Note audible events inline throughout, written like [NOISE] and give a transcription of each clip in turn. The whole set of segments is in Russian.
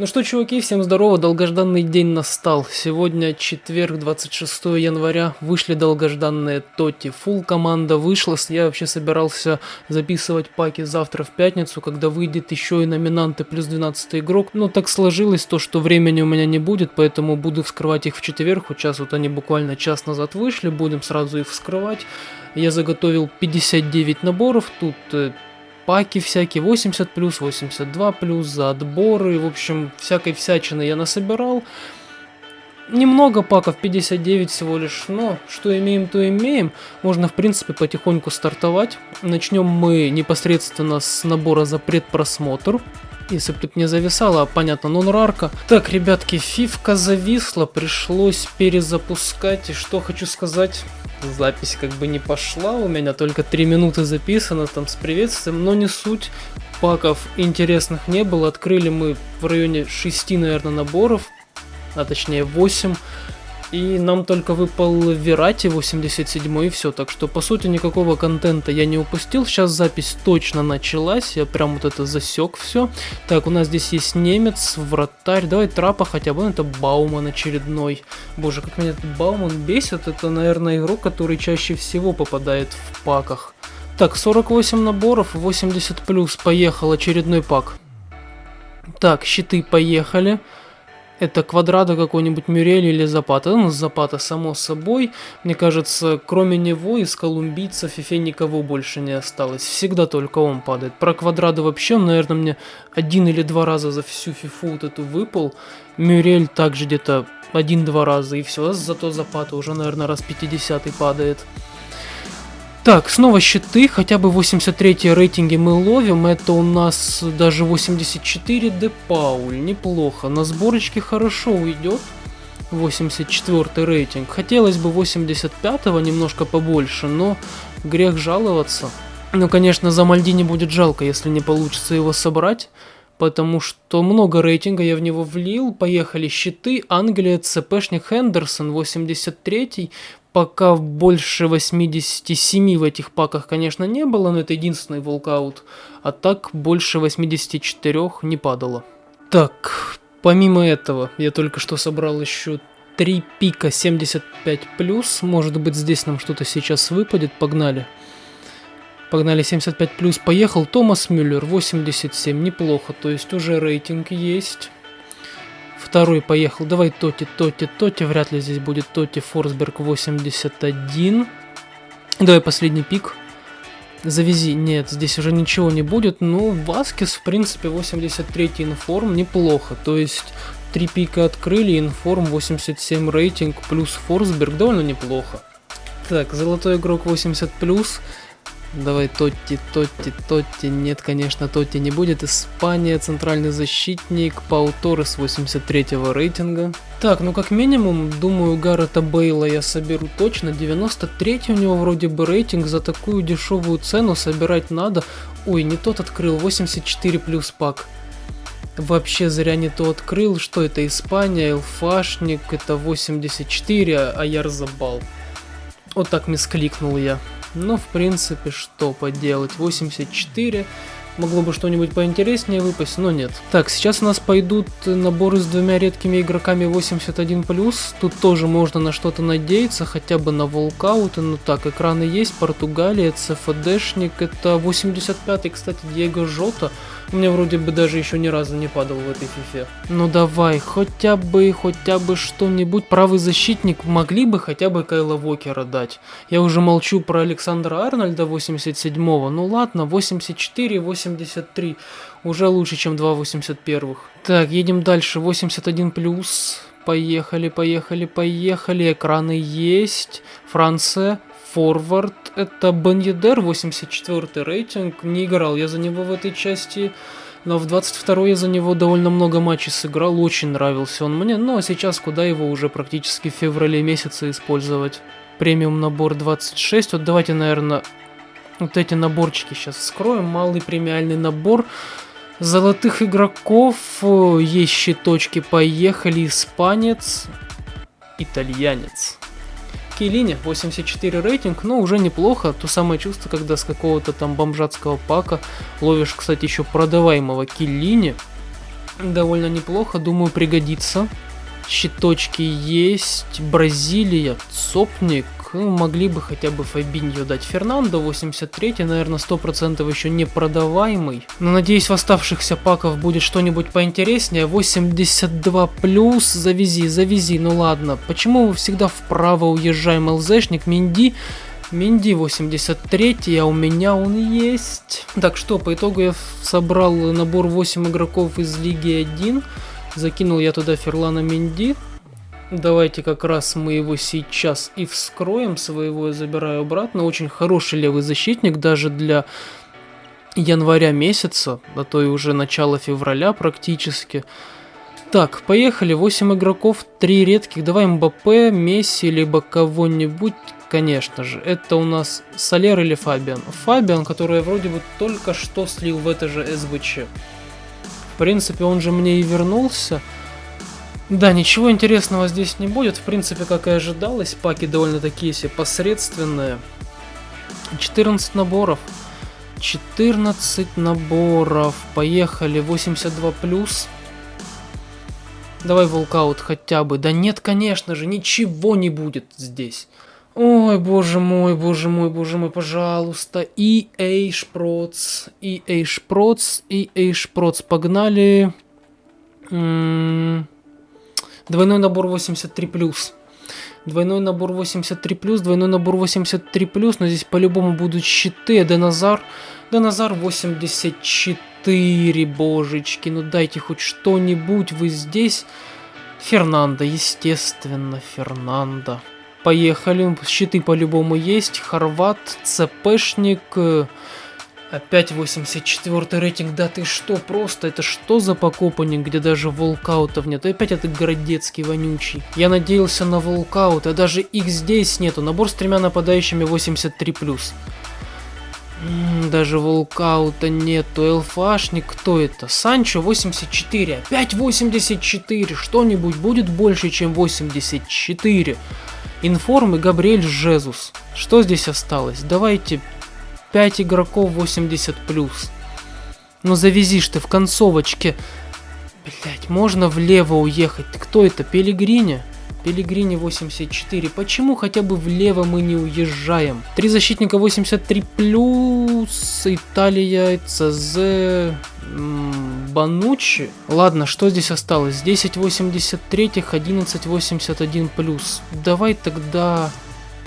Ну что, чуваки, всем здорово, долгожданный день настал. Сегодня четверг, 26 января, вышли долгожданные Тоти. Фул команда вышла, я вообще собирался записывать паки завтра в пятницу, когда выйдет еще и номинанты плюс 12 игрок. Но так сложилось то, что времени у меня не будет, поэтому буду вскрывать их в четверг. Вот сейчас вот они буквально час назад вышли, будем сразу их вскрывать. Я заготовил 59 наборов, тут э, паки всякие, 80 плюс, 82 плюс, за отборы, в общем, всякой всячины я насобирал. Немного паков, 59 всего лишь, но что имеем, то имеем. Можно, в принципе, потихоньку стартовать. Начнем мы непосредственно с набора за предпросмотр. Если бы тут не зависало, понятно, нон-рарка. Так, ребятки, фивка зависла, пришлось перезапускать. И что хочу сказать, запись как бы не пошла, у меня только 3 минуты записано там с приветствием, но не суть, паков интересных не было, открыли мы в районе 6, наверное, наборов, а точнее 8, и нам только выпал Верати 87 и все, так что по сути никакого контента я не упустил. Сейчас запись точно началась, я прям вот это засек все. Так, у нас здесь есть немец, вратарь, давай трапа хотя бы, это Бауман очередной. Боже, как меня этот Бауман бесит, это, наверное, игрок, который чаще всего попадает в паках. Так, 48 наборов, 80 плюс, поехал очередной пак. Так, щиты поехали. Это квадрата какой-нибудь Мюрель или Запата. Ну, Запата, само собой. Мне кажется, кроме него из колумбийцев Фифе никого больше не осталось. Всегда только он падает. Про квадрата вообще, наверное, мне один или два раза за всю фифу вот эту выпал. Мюрель также где-то один-два раза и все. Зато Запата уже, наверное, раз 50 падает. Так, снова щиты, хотя бы 83 рейтинги мы ловим, это у нас даже 84 де Пауль, неплохо, на сборочке хорошо уйдет, 84 рейтинг, хотелось бы 85-го немножко побольше, но грех жаловаться. Ну, конечно, за Мальдини будет жалко, если не получится его собрать, потому что много рейтинга я в него влил. Поехали. Щиты, Англия, ЦПшник Хендерсон, 83-й, пока больше 87 в этих паках, конечно, не было, но это единственный волкаут. А так больше 84 не падало. Так, помимо этого, я только что собрал еще 3 пика 75+. Может быть, здесь нам что-то сейчас выпадет. Погнали. Погнали 75+. Поехал Томас Мюллер 87. Неплохо. То есть уже рейтинг есть. Второй поехал. Давай Тоти, Тоти, Тоти. Вряд ли здесь будет Тоти. Форсберг 81. Давай последний пик. Завези. Нет, здесь уже ничего не будет. Ну, Васкис, в принципе, 83 информ. Неплохо. То есть, три пика открыли. Информ 87 рейтинг плюс Форсберг. Довольно неплохо. Так, золотой игрок 80 плюс. Давай Тотти, Тотти, Тотти. Нет, конечно, Тотти не будет. Испания, центральный защитник, Пау Торрес 83 рейтинга. Так, ну как минимум, думаю, Гаррета Бейла я соберу точно. 93 у него вроде бы рейтинг. За такую дешевую цену собирать надо. Ой, не тот открыл, 84 плюс пак. Вообще зря не то открыл. Что это, Испания, Элфашник, это 84, а я разобал. Вот так мискликнул я. Но в принципе, что поделать, 84, могло бы что-нибудь поинтереснее выпасть, но нет. Так, сейчас у нас пойдут наборы с двумя редкими игроками 81+, тут тоже можно на что-то надеяться, хотя бы на волкауты, ну так, экраны есть, Португалия, ЦФДшник, это 85-й, кстати, Диего Жота, у меня вроде бы даже еще ни разу не падал в этой фифе. Ну давай, хотя бы, хотя бы что-нибудь. Правый защитник могли бы хотя бы Кайла Вокера дать. Я уже молчу про Александра Арнольда 87-го. Ну ладно, 84, 83. Уже лучше, чем 2 81-х. Так, едем дальше. 81 плюс. Поехали, поехали, поехали. Экраны есть. Франция. Форвард. Это Бен 84 рейтинг. Не играл я за него в этой части. Но в 22 я за него довольно много матчей сыграл, очень нравился он мне, но сейчас куда его уже практически в феврале месяце использовать. Премиум набор 26, вот давайте, наверное, вот эти наборчики сейчас вскроем. Малый премиальный набор золотых игроков, есть щиточки, поехали, испанец, итальянец. Кейлине 84 рейтинг, но уже неплохо. То самое чувство, когда с какого-то там бомжатского пака ловишь, кстати, еще продаваемого Киллини. Довольно неплохо, думаю, пригодится. Щиточки есть. Бразилия, Цопник. Ну, могли бы хотя бы Фабиньо дать. Фернандо 83, наверное, 100% еще не продаваемый. Но надеюсь, в оставшихся паков будет что-нибудь поинтереснее. 82 плюс, завези, завези, ну ладно. Почему всегда вправо уезжаем ЛЗшник? Минди Минди 83, а у меня он есть. Так что, по итогу я собрал набор 8 игроков из Лиги 1. Закинул я туда Ферлана Минди. Давайте как раз мы его сейчас и вскроем. Своего я забираю обратно. Очень хороший левый защитник даже для января месяца, а то и уже начало февраля практически. Так, поехали. 8 игроков, 3 редких. Давай Мбаппе, Месси, либо кого-нибудь конечно же. Это у нас Солер или Фабиан. Фабиан, который вроде бы только что слил в это же СБЧ. Принципе, он же мне и вернулся. Да, ничего интересного здесь не будет. В принципе, как и ожидалось, паки довольно такие себе посредственные. 14 наборов. 14 наборов. Поехали. 82 плюс. Давай волкаут хотя бы. Да нет, конечно же, ничего не будет здесь. Ой, боже мой, боже мой, боже мой, пожалуйста. EA Шпроц, EA Шпроц, EA Шпроц. Погнали. М -м двойной набор 83+. Двойной набор 83+, двойной набор 83+, но здесь по-любому будут щиты. Деназар, Деназар 84, божечки. Ну дайте хоть что-нибудь, вы здесь. Фернандо, естественно, Фернандо. Поехали. Щиты по-любому есть. Хорват, ЦПшник. Опять 84 рейтинг. Да ты что, просто это что за покопанник, где даже волкаутов нет? И опять этот городецкий вонючий. Я надеялся на волкаут, а даже их здесь нету. Набор с тремя нападающими 83+. Даже волкаута нету. Элфашник, кто это? Санчо 84. Опять 84. Что-нибудь будет больше, чем 84. Информ и Габриэль Жезус. Что здесь осталось? Давайте 5 игроков 80+. Ну завезишь ты в концовочке. Блять, можно влево уехать. Кто это? Пелигрини? Пелигрини 84. Почему хотя бы влево мы не уезжаем? Три защитника 83 плюс. Италия, ЦЗ, Банучи. Ладно, что здесь осталось? 1083, 1181 плюс. Давай тогда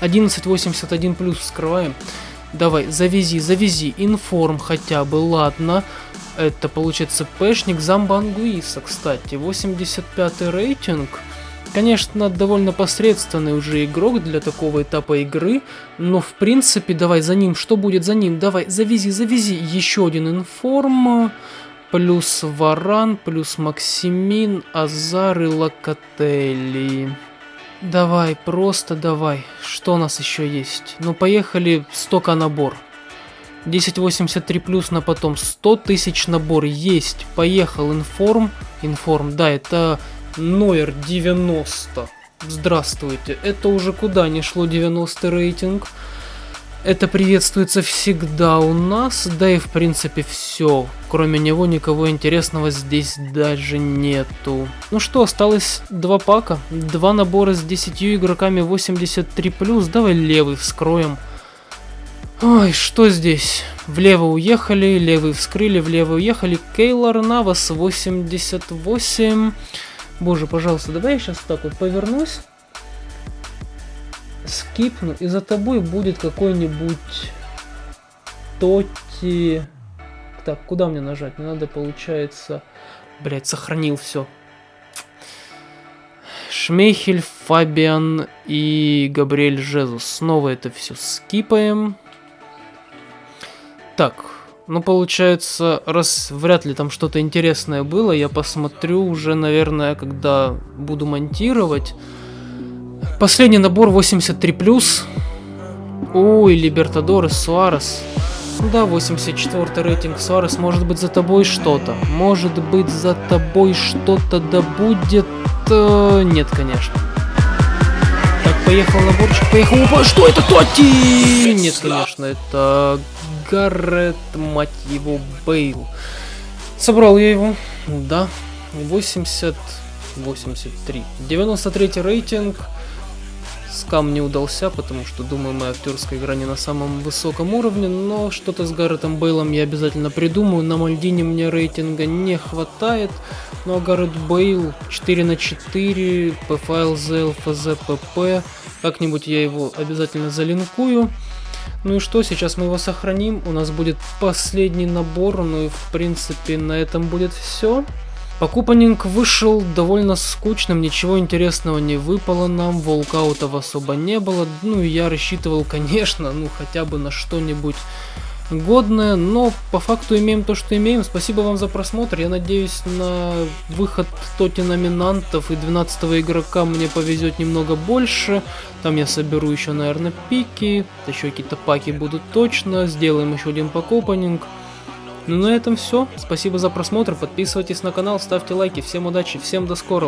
1181 плюс вскрываем. Давай, завези, завези. Информ хотя бы, ладно. Это получается пэшник Замбангуиса, кстати. 85 рейтинг. Конечно, довольно посредственный уже игрок для такого этапа игры, но в принципе, давай за ним, что будет за ним? Давай, завези, завези, еще один информ, плюс Варан, плюс Максимин, Азар и Локотели. Давай, просто давай. Что у нас еще есть? Ну, поехали, 100к набор. 1083 плюс на потом 100 тысяч набор есть. Поехал информ. Информ, да, это Нойер 90. Здравствуйте. Это уже куда не шло 90 рейтинг. Это приветствуется всегда у нас, да и в принципе все. Кроме него никого интересного здесь даже нету. Ну что, осталось два пака, два набора с 10 игроками 83+, давай левый вскроем. Ой, что здесь? Влево уехали, левый вскрыли, влево уехали. Кейлор Навас 88. Боже, пожалуйста, давай я сейчас так вот повернусь, скипну, и за тобой будет какой-нибудь Тоти... Так, куда мне нажать? Мне надо, получается... Блять, сохранил все. Шмейхель, Фабиан и Габриэль Жезус. Снова это все скипаем. Так, ну, получается, раз вряд ли там что-то интересное было, я посмотрю уже, наверное, когда буду монтировать. Последний набор 83+. Ой, Либертадорес, Суарес. Да, 84 рейтинг Суарес. Может быть за тобой что-то. Может быть за тобой что-то да будет... Э, нет, конечно. Так, поехал наборчик, поехал... Опа, что это, Тоти? Нет, конечно, это Гаррет, мать его, Бейл. Собрал я его, да. 80... 83. 93 рейтинг. Скам не удался, потому что, думаю, моя актерская игра не на самом высоком уровне, но что-то с Гарретом Бейлом я обязательно придумаю. На Мальдине мне рейтинга не хватает, но Гаррет Бейл 4 на 4, PFLZ, LFZ, PP, как-нибудь я его обязательно залинкую. Ну и что, сейчас мы его сохраним, у нас будет последний набор, ну и в принципе на этом будет все. Покупанинг вышел довольно скучным, ничего интересного не выпало нам, волкаутов особо не было, ну и я рассчитывал, [LAUGHS] конечно, ну хотя бы на что-нибудь годное, но по факту имеем то, что имеем. Спасибо вам за просмотр, я надеюсь на выход тоти номинантов и 12 игрока мне повезет немного больше. Там я соберу еще, наверное, пики, еще какие-то паки будут точно, сделаем еще один покупанинг. Ну на этом все. Спасибо за просмотр. Подписывайтесь на канал, ставьте лайки. Всем удачи, всем до скорого.